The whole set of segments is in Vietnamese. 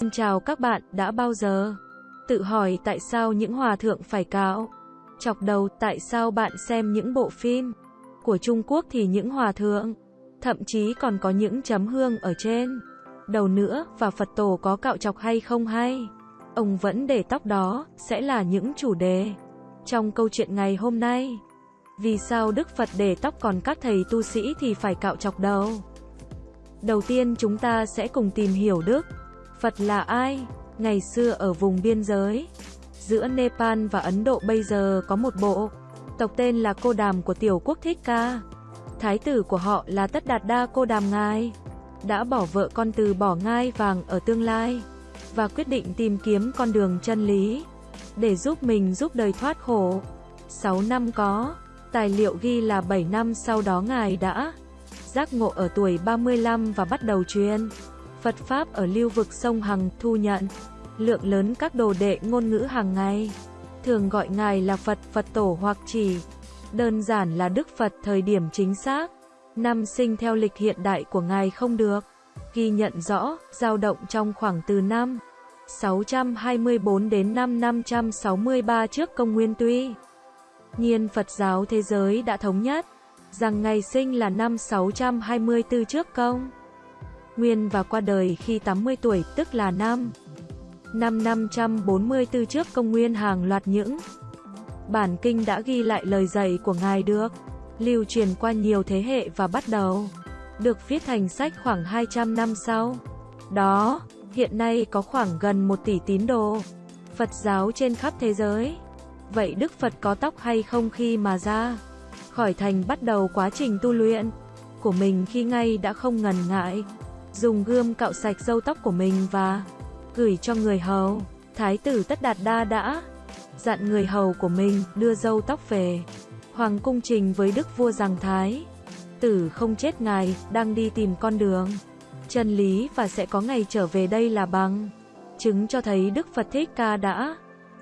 Xin chào các bạn, đã bao giờ tự hỏi tại sao những hòa thượng phải cạo chọc đầu, tại sao bạn xem những bộ phim của Trung Quốc thì những hòa thượng thậm chí còn có những chấm hương ở trên đầu nữa và Phật tổ có cạo chọc hay không hay? Ông vẫn để tóc đó sẽ là những chủ đề trong câu chuyện ngày hôm nay. Vì sao Đức Phật để tóc còn các thầy tu sĩ thì phải cạo chọc đầu? Đầu tiên chúng ta sẽ cùng tìm hiểu Đức Phật là ai? Ngày xưa ở vùng biên giới, giữa Nepal và Ấn Độ bây giờ có một bộ tộc tên là Cô Đàm của tiểu quốc Thích Ca. Thái tử của họ là Tất Đạt Đa Cô Đàm Ngài, đã bỏ vợ con từ bỏ ngai vàng ở tương lai, và quyết định tìm kiếm con đường chân lý, để giúp mình giúp đời thoát khổ. 6 năm có, tài liệu ghi là 7 năm sau đó Ngài đã giác ngộ ở tuổi 35 và bắt đầu truyền Phật Pháp ở lưu vực sông Hằng thu nhận lượng lớn các đồ đệ ngôn ngữ hàng ngày. Thường gọi Ngài là Phật, Phật Tổ hoặc chỉ đơn giản là Đức Phật thời điểm chính xác. Năm sinh theo lịch hiện đại của Ngài không được ghi nhận rõ, dao động trong khoảng từ năm 624 đến năm 563 trước công nguyên tuy nhiên Phật giáo thế giới đã thống nhất rằng ngày sinh là năm 624 trước công nguyên và qua đời khi 80 tuổi, tức là năm năm 544 trước công nguyên hàng loạt những bản kinh đã ghi lại lời dạy của Ngài được lưu truyền qua nhiều thế hệ và bắt đầu được viết thành sách khoảng 200 năm sau. Đó, hiện nay có khoảng gần 1 tỷ tín đồ Phật giáo trên khắp thế giới. Vậy Đức Phật có tóc hay không khi mà ra khỏi thành bắt đầu quá trình tu luyện của mình khi ngay đã không ngần ngại dùng gươm cạo sạch râu tóc của mình và gửi cho người hầu. Thái tử Tất Đạt Đa đã dặn người hầu của mình đưa râu tóc về hoàng cung trình với đức vua rằng Thái tử không chết ngài, đang đi tìm con đường chân lý và sẽ có ngày trở về đây là bằng chứng cho thấy Đức Phật Thích Ca đã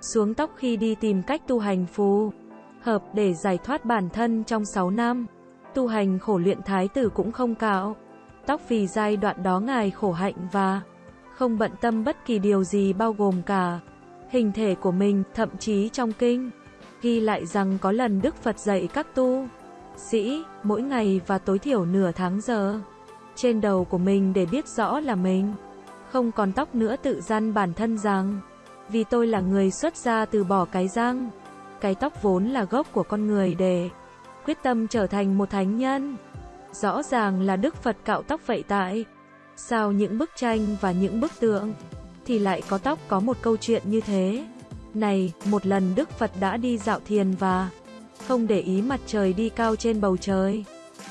xuống tóc khi đi tìm cách tu hành phù hợp để giải thoát bản thân trong 6 năm. Tu hành khổ luyện thái tử cũng không cạo tóc vì giai đoạn đó ngài khổ hạnh và không bận tâm bất kỳ điều gì bao gồm cả hình thể của mình, thậm chí trong kinh. Ghi lại rằng có lần Đức Phật dạy các tu sĩ mỗi ngày và tối thiểu nửa tháng giờ trên đầu của mình để biết rõ là mình không còn tóc nữa tự gian bản thân rằng vì tôi là người xuất gia từ bỏ cái răng cái tóc vốn là gốc của con người để quyết tâm trở thành một thánh nhân rõ ràng là Đức Phật cạo tóc vậy tại sao những bức tranh và những bức tượng thì lại có tóc có một câu chuyện như thế này một lần Đức Phật đã đi dạo thiền và không để ý mặt trời đi cao trên bầu trời.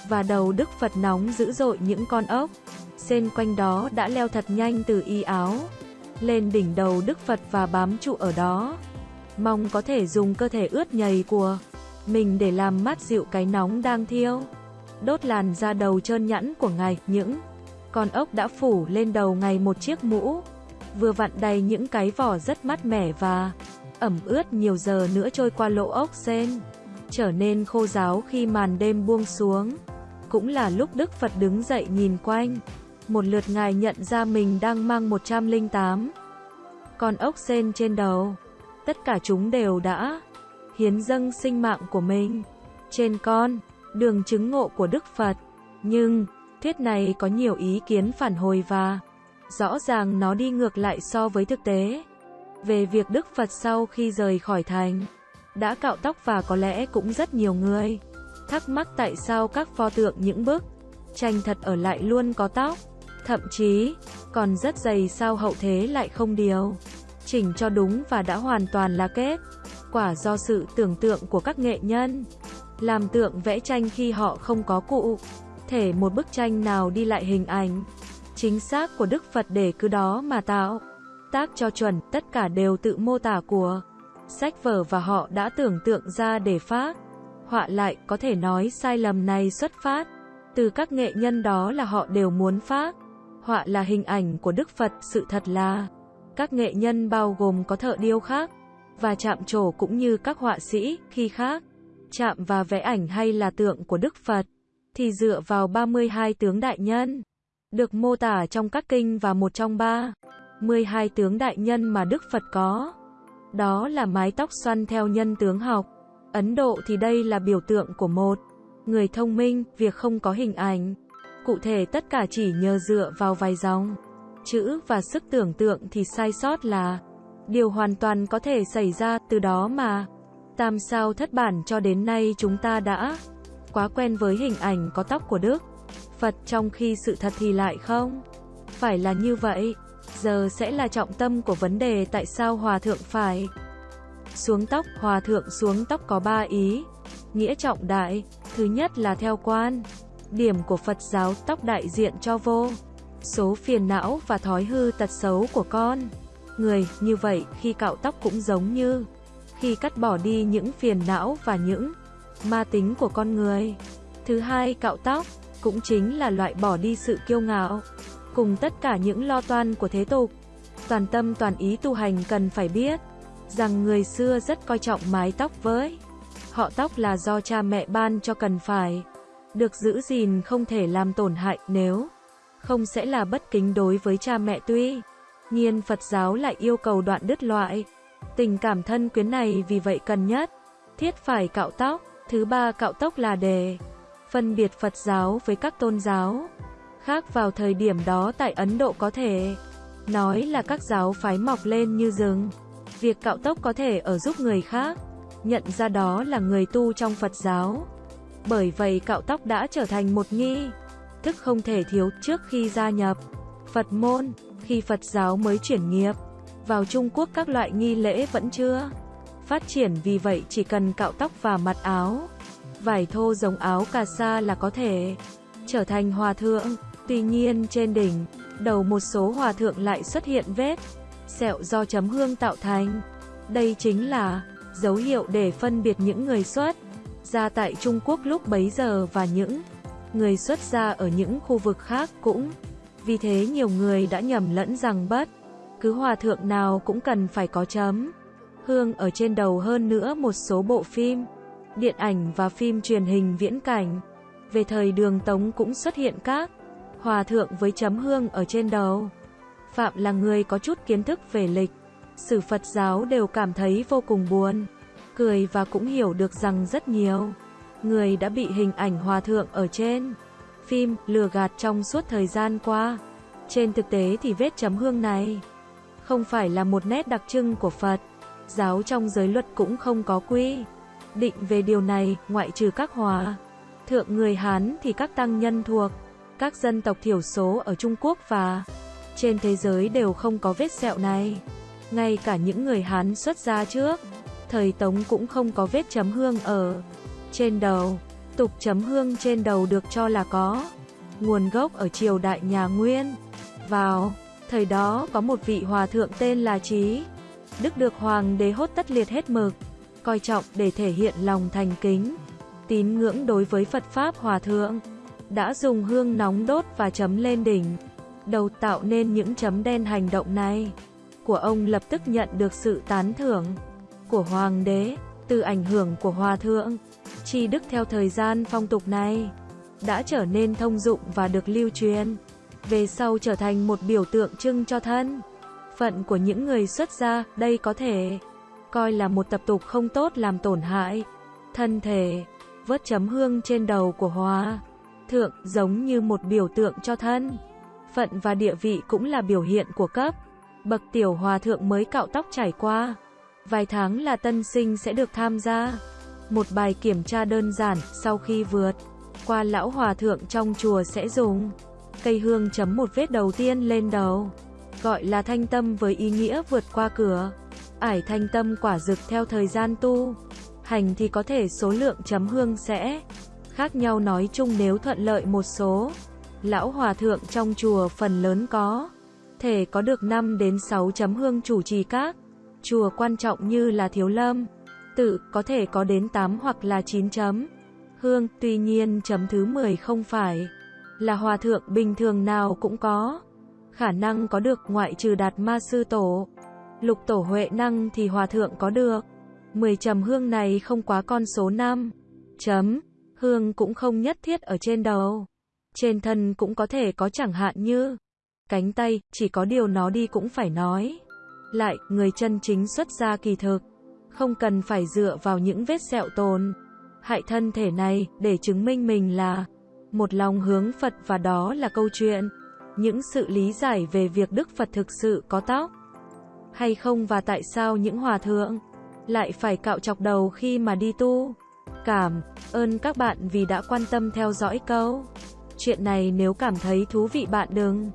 Và đầu Đức Phật nóng dữ dội những con ốc, xên quanh đó đã leo thật nhanh từ y áo, lên đỉnh đầu Đức Phật và bám trụ ở đó. Mong có thể dùng cơ thể ướt nhầy của mình để làm mát dịu cái nóng đang thiêu. Đốt làn da đầu trơn nhẵn của ngài, những con ốc đã phủ lên đầu ngài một chiếc mũ, vừa vặn đầy những cái vỏ rất mát mẻ và ẩm ướt nhiều giờ nữa trôi qua lỗ ốc sen trở nên khô ráo khi màn đêm buông xuống. Cũng là lúc Đức Phật đứng dậy nhìn quanh. Một lượt ngài nhận ra mình đang mang 108 con ốc sen trên đầu. Tất cả chúng đều đã hiến dâng sinh mạng của mình trên con đường chứng ngộ của Đức Phật. Nhưng, thuyết này có nhiều ý kiến phản hồi và rõ ràng nó đi ngược lại so với thực tế về việc Đức Phật sau khi rời khỏi thành đã cạo tóc và có lẽ cũng rất nhiều người thắc mắc tại sao các pho tượng những bức tranh thật ở lại luôn có tóc, thậm chí còn rất dày sao hậu thế lại không điều chỉnh cho đúng và đã hoàn toàn là kết quả do sự tưởng tượng của các nghệ nhân làm tượng vẽ tranh khi họ không có cụ thể một bức tranh nào đi lại hình ảnh chính xác của Đức Phật để cứ đó mà tạo tác cho chuẩn, tất cả đều tự mô tả của sách vở và họ đã tưởng tượng ra để phát. Họa lại, có thể nói sai lầm này xuất phát từ các nghệ nhân đó là họ đều muốn phát. Họa là hình ảnh của Đức Phật, sự thật là các nghệ nhân bao gồm có thợ điêu khác và chạm trổ cũng như các họa sĩ khi khác chạm và vẽ ảnh hay là tượng của Đức Phật thì dựa vào 32 tướng đại nhân được mô tả trong các kinh và một trong ba 12 tướng đại nhân mà Đức Phật có. Đó là mái tóc xoăn theo nhân tướng học. Ấn Độ thì đây là biểu tượng của một người thông minh, việc không có hình ảnh. Cụ thể tất cả chỉ nhờ dựa vào vài dòng chữ và sức tưởng tượng thì sai sót là điều hoàn toàn có thể xảy ra từ đó mà. Tam sao thất bản cho đến nay chúng ta đã quá quen với hình ảnh có tóc của Đức Phật trong khi sự thật thì lại không. Phải là như vậy. Giờ sẽ là trọng tâm của vấn đề tại sao Hòa Thượng phải xuống tóc. Hòa Thượng xuống tóc có ba ý. Nghĩa trọng đại. Thứ nhất là theo quan. Điểm của Phật giáo tóc đại diện cho vô. Số phiền não và thói hư tật xấu của con. Người, như vậy, khi cạo tóc cũng giống như khi cắt bỏ đi những phiền não và những ma tính của con người. Thứ hai, cạo tóc cũng chính là loại bỏ đi sự kiêu ngạo, cùng tất cả những lo toan của thế tục. Toàn tâm toàn ý tu hành cần phải biết rằng người xưa rất coi trọng mái tóc với họ tóc là do cha mẹ ban cho cần phải được giữ gìn không thể làm tổn hại nếu không sẽ là bất kính đối với cha mẹ tuy nhiên Phật giáo lại yêu cầu đoạn đứt loại tình cảm thân quyến này vì vậy cần nhất thiết phải cạo tóc thứ ba cạo tóc là đề phân biệt Phật giáo với các tôn giáo khác vào thời điểm đó tại Ấn Độ có thể nói là các giáo phái mọc lên như rừng. Việc cạo tóc có thể ở giúp người khác nhận ra đó là người tu trong Phật giáo. Bởi vậy cạo tóc đã trở thành một nghi thức không thể thiếu trước khi gia nhập Phật môn, khi Phật giáo mới chuyển nghiệp. Vào Trung Quốc các loại nghi lễ vẫn chưa phát triển vì vậy chỉ cần cạo tóc và mặt áo vải thô giống áo cà sa là có thể trở thành hòa thượng. Tuy nhiên trên đỉnh, đầu một số hòa thượng lại xuất hiện vết sẹo do chấm hương tạo thành. Đây chính là dấu hiệu để phân biệt những người xuất gia tại Trung Quốc lúc bấy giờ và những người xuất gia ở những khu vực khác cũng. Vì thế nhiều người đã nhầm lẫn rằng bất cứ hòa thượng nào cũng cần phải có chấm hương ở trên đầu hơn nữa một số bộ phim điện ảnh và phim truyền hình viễn cảnh. Về thời đường Tống cũng xuất hiện các hòa thượng với chấm hương ở trên đầu. Phạm là người có chút kiến thức về lịch, sử Phật giáo đều cảm thấy vô cùng buồn, cười và cũng hiểu được rằng rất nhiều người đã bị hình ảnh hòa thượng ở trên phim lừa gạt trong suốt thời gian qua. Trên thực tế thì vết chấm hương này không phải là một nét đặc trưng của Phật. Giáo trong giới luật cũng không có quy định về điều này, ngoại trừ các hòa thượng người Hán thì các tăng nhân thuộc các dân tộc thiểu số ở Trung Quốc và trên thế giới đều không có vết sẹo này. Ngay cả những người Hán xuất gia trước, thời Tống cũng không có vết chấm hương ở trên đầu. Tục chấm hương trên đầu được cho là có nguồn gốc ở triều đại nhà Nguyên. Vào thời đó có một vị hòa thượng tên là Trí Đức được hoàng đế hốt tất liệt hết mực coi trọng để thể hiện lòng thành kính, tín ngưỡng đối với Phật Pháp Hòa Thượng. Đã dùng hương nóng đốt và chấm lên đỉnh, đầu tạo nên những chấm đen hành động này. Của ông lập tức nhận được sự tán thưởng của Hoàng đế, từ ảnh hưởng của Hòa Thượng. tri đức theo thời gian phong tục này, đã trở nên thông dụng và được lưu truyền. Về sau trở thành một biểu tượng trưng cho thân phận của những người xuất gia, đây có thể coi là một tập tục không tốt làm tổn hại thân thể. Vớt chấm hương trên đầu của Hòa thượng giống như một biểu tượng cho thân. Phận và địa vị cũng là biểu hiện của cấp. Bậc tiểu hòa thượng mới cạo tóc trải qua. Vài tháng là tân sinh sẽ được tham gia. Một bài kiểm tra đơn giản sau khi vượt qua lão hòa thượng trong chùa sẽ dùng cây hương chấm một vết đầu tiên lên đầu. Gọi là thanh tâm với ý nghĩa vượt qua cửa ải thanh tâm quả dực theo thời gian tu. Hành thì có thể số lượng chấm hương sẽ khác nhau nói chung nếu thuận lợi một số. Lão Hòa Thượng trong chùa phần lớn có thể có được 5 đến 6 chấm hương chủ trì các chùa quan trọng như là Thiếu Lâm, tự có thể có đến 8 hoặc là 9 chấm hương, tuy nhiên chấm thứ 10 không phải là hòa thượng bình thường nào cũng có khả năng có được ngoại trừ Đạt Ma sư tổ. Lục tổ Huệ năng thì hòa thượng có được. 10 trầm hương này không quá con số 5. Chấm. Hương cũng không nhất thiết ở trên đầu. Trên thân cũng có thể có chẳng hạn như cánh tay, chỉ có điều nó đi cũng phải nói. Lại, người chân chính xuất gia kỳ thực, không cần phải dựa vào những vết sẹo tồn. Hại thân thể này, để chứng minh mình là một lòng hướng Phật và đó là câu chuyện. Những sự lý giải về việc Đức Phật thực sự có tóc hay không và tại sao những hòa thượng lại phải cạo chọc đầu khi mà đi tu. Cảm ơn các bạn vì đã quan tâm theo dõi câu chuyện này nếu cảm thấy thú vị bạn đừng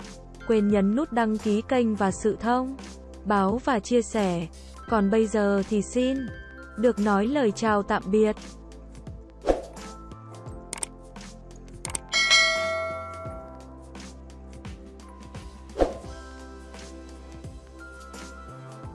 quên nhấn nút đăng ký kênh và sự thông báo và chia sẻ. Còn bây giờ thì xin được nói lời chào tạm biệt.